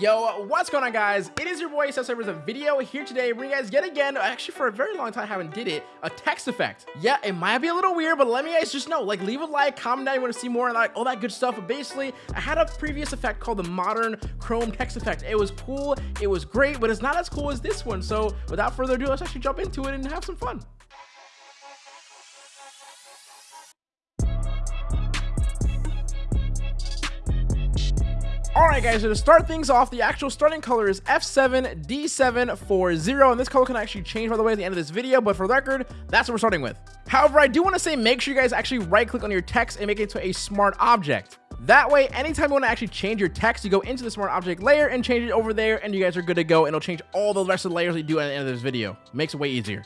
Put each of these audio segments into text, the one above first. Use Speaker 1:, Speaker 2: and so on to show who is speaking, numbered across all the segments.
Speaker 1: Yo, what's going on guys? It is your boy Seth with a video here today bringing you guys yet again, actually for a very long time haven't did it, a text effect. Yeah, it might be a little weird, but let me guys just know, like leave a like, comment down you want to see more and like all that good stuff. But basically, I had a previous effect called the modern Chrome text effect. It was cool, it was great, but it's not as cool as this one. So without further ado, let's actually jump into it and have some fun. Alright guys, so to start things off, the actual starting color is F7D740, and this color can actually change by the way at the end of this video, but for the record, that's what we're starting with. However, I do want to say make sure you guys actually right click on your text and make it to a smart object. That way, anytime you want to actually change your text, you go into the smart object layer and change it over there, and you guys are good to go, and it'll change all the rest of the layers you do at the end of this video. Makes it way easier.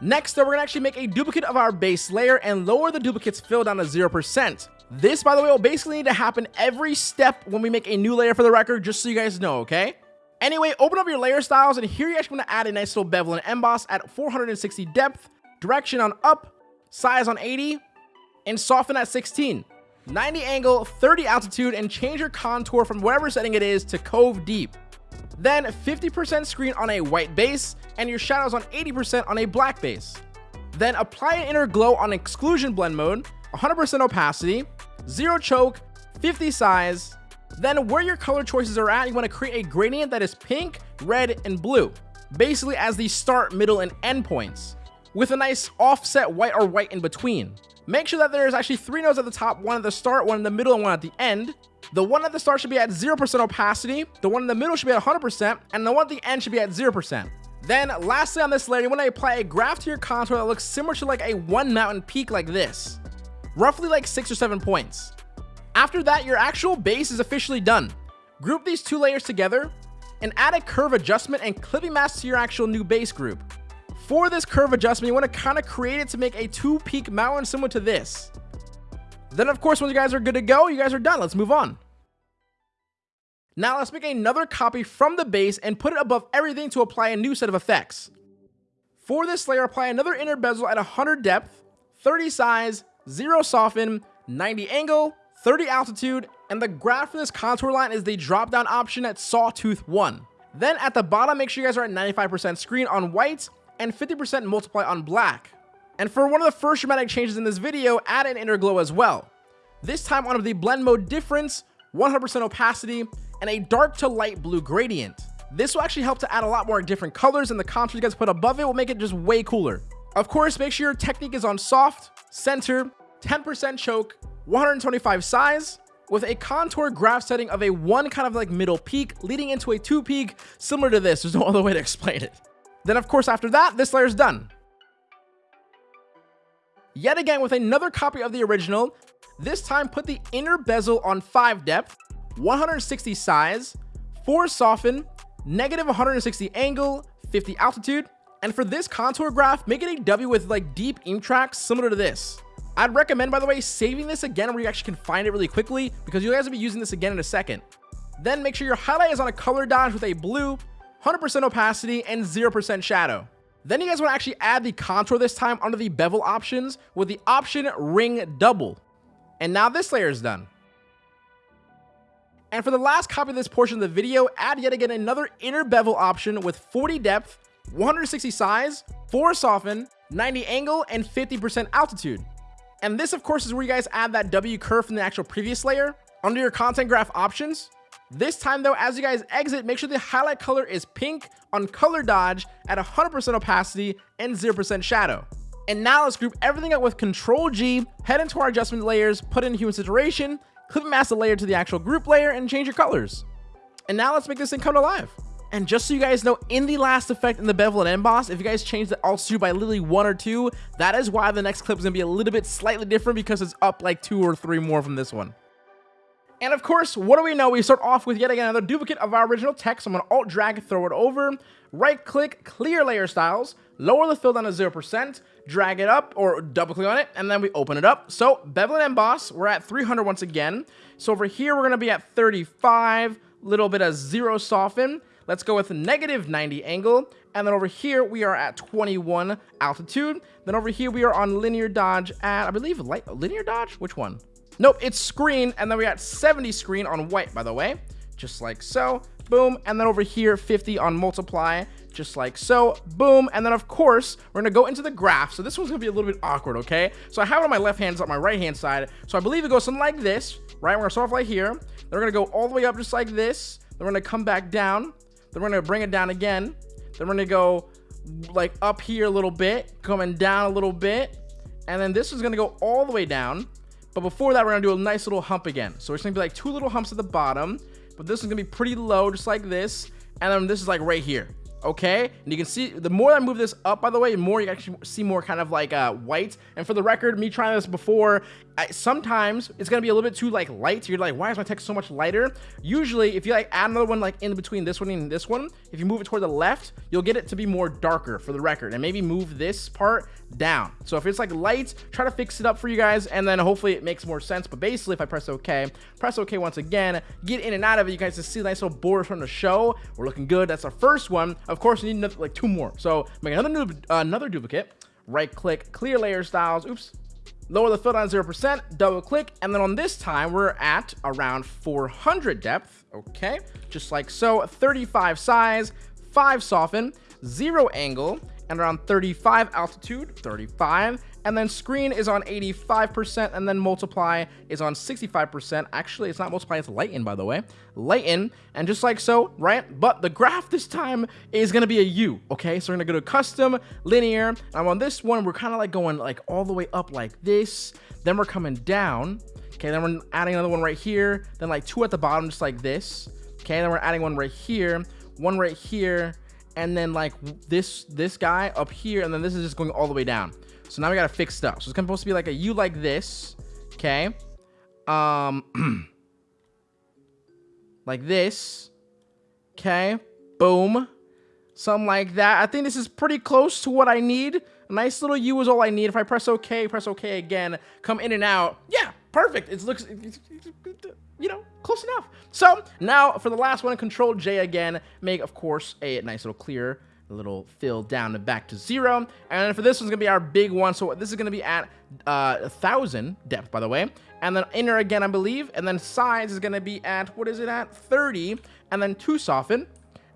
Speaker 1: Next, though, we're going to actually make a duplicate of our base layer and lower the duplicate's fill down to 0%. This, by the way, will basically need to happen every step when we make a new layer for the record, just so you guys know, okay? Anyway, open up your layer styles, and here you're actually going to add a nice little bevel and emboss at 460 depth, direction on up, size on 80, and soften at 16. 90 angle, 30 altitude, and change your contour from whatever setting it is to cove deep. Then 50% screen on a white base, and your shadows on 80% on a black base. Then apply an inner glow on exclusion blend mode, 100% opacity, 0 choke, 50 size. Then where your color choices are at, you want to create a gradient that is pink, red, and blue, basically as the start, middle, and end points, with a nice offset white or white in between. Make sure that there's actually three nodes at the top, one at the start, one in the middle, and one at the end. The one at the start should be at 0% opacity, the one in the middle should be at 100%, and the one at the end should be at 0%. Then lastly on this layer, you want to apply a graph to your contour that looks similar to like a one mountain peak like this, roughly like six or seven points. After that, your actual base is officially done. Group these two layers together and add a curve adjustment and clipping mask to your actual new base group. For this curve adjustment, you want to kind of create it to make a two peak mountain similar to this. Then of course, when you guys are good to go, you guys are done. Let's move on. Now let's make another copy from the base and put it above everything to apply a new set of effects. For this layer, apply another inner bezel at 100 depth, 30 size, 0 soften, 90 angle, 30 altitude, and the graph for this contour line is the drop down option at Sawtooth 1. Then at the bottom, make sure you guys are at 95% screen on white and 50% multiply on black. And for one of the first dramatic changes in this video, add an inner glow as well. This time on the blend mode difference, 100% opacity, and a dark to light blue gradient. This will actually help to add a lot more different colors and the contrast you guys put above it will make it just way cooler. Of course, make sure your technique is on soft, center, 10% choke, 125 size, with a contour graph setting of a one kind of like middle peak leading into a two peak similar to this. There's no other way to explain it. Then of course after that, this layer is done. Yet again with another copy of the original, this time put the inner bezel on 5 depth, 160 size, 4 soften, negative 160 angle, 50 altitude, and for this contour graph, make it a W with like deep ink tracks similar to this. I'd recommend, by the way, saving this again where you actually can find it really quickly because you guys will be using this again in a second. Then make sure your highlight is on a color dodge with a blue, 100% opacity, and 0% shadow. Then you guys want to actually add the contour this time under the bevel options with the option ring double. And now this layer is done. And for the last copy of this portion of the video, add yet again another inner bevel option with 40 depth, 160 size, 4 soften, 90 angle, and 50% altitude. And this, of course, is where you guys add that W curve from the actual previous layer. Under your contour graph options, this time though, as you guys exit, make sure the highlight color is pink on color dodge at 100% opacity and 0% shadow. And now let's group everything up with Control G, head into our adjustment layers, put in human saturation, clip and mask the layer to the actual group layer, and change your colors. And now let's make this thing come to life. And just so you guys know, in the last effect in the bevel and emboss, if you guys change the altitude by literally one or two, that is why the next clip is to be a little bit slightly different because it's up like two or three more from this one. And of course, what do we know? We start off with yet again another duplicate of our original text. I'm going to alt drag, throw it over, right click, clear layer styles, lower the fill down to 0%, drag it up or double click on it, and then we open it up. So bevel and emboss, we're at 300 once again. So over here, we're going to be at 35, little bit of zero soften. Let's go with negative 90 angle. And then over here, we are at 21 altitude. Then over here, we are on linear dodge at, I believe, light, linear dodge? Which one? Nope, it's screen, and then we got 70 screen on white, by the way. Just like so. boom, and then over here, 50 on multiply, just like so, boom, and then of course, we're gonna go into the graph, so this one's gonna be a little bit awkward, okay? So I have it on my left hand, it's on my right hand side, so I believe it goes something like this, right? We're gonna start off right here, then we're gonna go all the way up just like this, then we're gonna come back down, then we're gonna bring it down again, then we're gonna go like up here a little bit, coming down a little bit, and then this is gonna go all the way down, but before that, we're gonna do a nice little hump again. So it's gonna be like two little humps at the bottom, but this is gonna be pretty low, just like this. And then this is like right here okay and you can see the more I move this up by the way the more you actually see more kind of like uh white and for the record me trying this before Sometimes it's gonna be a little bit too like light you're like why is my text so much lighter usually if you like add another one like in between this one and this one if you move it toward the left you'll get it to be more darker for the record and maybe move this part down so if it's like light try to fix it up for you guys and then hopefully it makes more sense but basically if I press OK press OK once again get in and out of it you guys to see nice little borders from the show we're looking good that's our first one of course, we need another, like two more. So make another new, uh, another duplicate. Right click, clear layer styles. Oops. Lower the fill down 0%, double click, and then on this time, we're at around 400 depth. Okay, just like so. 35 size, 5 soften, 0 angle, and around 35 altitude, 35, and then screen is on 85%, and then multiply is on 65%. Actually, it's not multiply, it's lighten, by the way. Lighten, and just like so, right? But the graph this time is gonna be a U, okay? So we're gonna go to custom, linear, and on this one, we're kind of like going like all the way up like this, then we're coming down, okay? Then we're adding another one right here, then like two at the bottom, just like this, okay? Then we're adding one right here, one right here, and then like this this guy up here, and then this is just going all the way down. So now we gotta fix stuff. So it's supposed to be like a U like this. Okay. Um like this. Okay. Boom. Something like that. I think this is pretty close to what I need. A nice little U is all I need. If I press OK, press OK again, come in and out. Yeah, perfect. It looks, you know, close enough. So now for the last one, Control J again. Make, of course, a nice little clear a little fill down and back to zero. And for this one's gonna be our big one. So this is gonna be at uh, a thousand depth, by the way. And then inner again, I believe. And then size is gonna be at, what is it at? 30. And then two soften.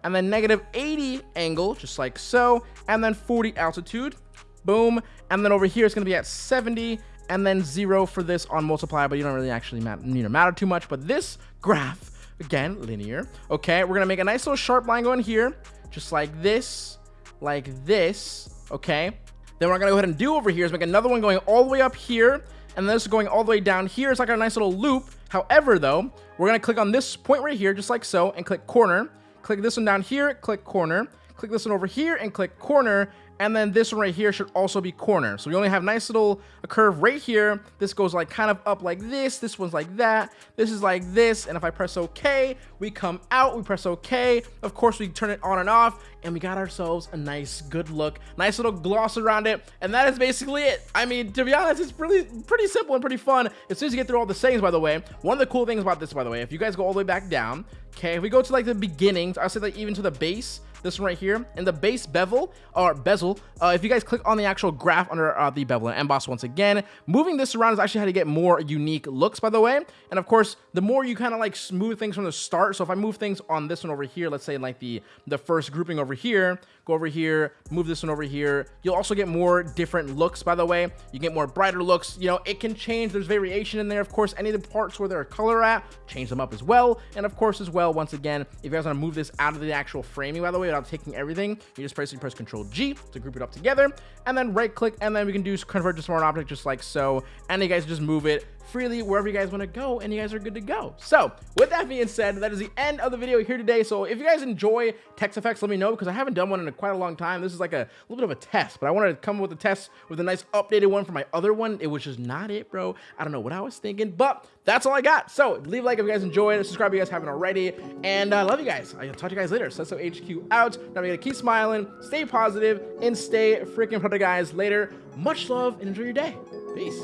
Speaker 1: And then negative 80 angle, just like so. And then 40 altitude. Boom. And then over here, it's gonna be at 70 and then zero for this on multiply, but you don't really actually matter, you know, matter too much. But this graph, again, linear. Okay, we're gonna make a nice little sharp line going here just like this, like this, okay? Then what I'm gonna go ahead and do over here is make another one going all the way up here, and this is going all the way down here. It's like a nice little loop. However, though, we're gonna click on this point right here, just like so, and click corner. Click this one down here, click corner. Click this one over here and click corner, and then this one right here should also be corner. So we only have nice little a curve right here. This goes like kind of up like this. This one's like that. This is like this. And if I press OK, we come out. We press OK. Of course, we turn it on and off. And we got ourselves a nice, good look. Nice little gloss around it. And that is basically it. I mean, to be honest, it's really pretty simple and pretty fun. As soon as you get through all the settings, by the way, one of the cool things about this, by the way, if you guys go all the way back down, okay, if we go to like the beginnings, I'll say like even to the base, this one right here, and the base bevel, or bezel, uh, if you guys click on the actual graph under uh, the bevel and emboss once again, moving this around is actually how to get more unique looks, by the way. And of course, the more you kind of like smooth things from the start, so if I move things on this one over here, let's say like the, the first grouping over here, go over here, move this one over here, you'll also get more different looks, by the way. You get more brighter looks, you know, it can change, there's variation in there, of course, any of the parts where there are color at, change them up as well. And of course, as well, once again, if you guys want to move this out of the actual framing, by the way, without taking everything, you just press, press Control G to group it up together, and then right click, and then we can do convert to smart object just like so, and you guys just move it freely wherever you guys want to go and you guys are good to go. So with that being said that is the end of the video here today. So if you guys enjoy text effects let me know because i haven't done one in a, quite a long time. This is like a little bit of a test but i wanted to come with a test with a nice updated one for my other one. It was just not it bro. I don't know what i was thinking but that's all i got. So leave a like if you guys enjoyed subscribe if you guys haven't already. And i uh, love you guys. I'll talk to you guys later. So, so hq out. Now we gotta keep smiling stay positive and stay freaking productive guys. Later. Much love and enjoy your day. Peace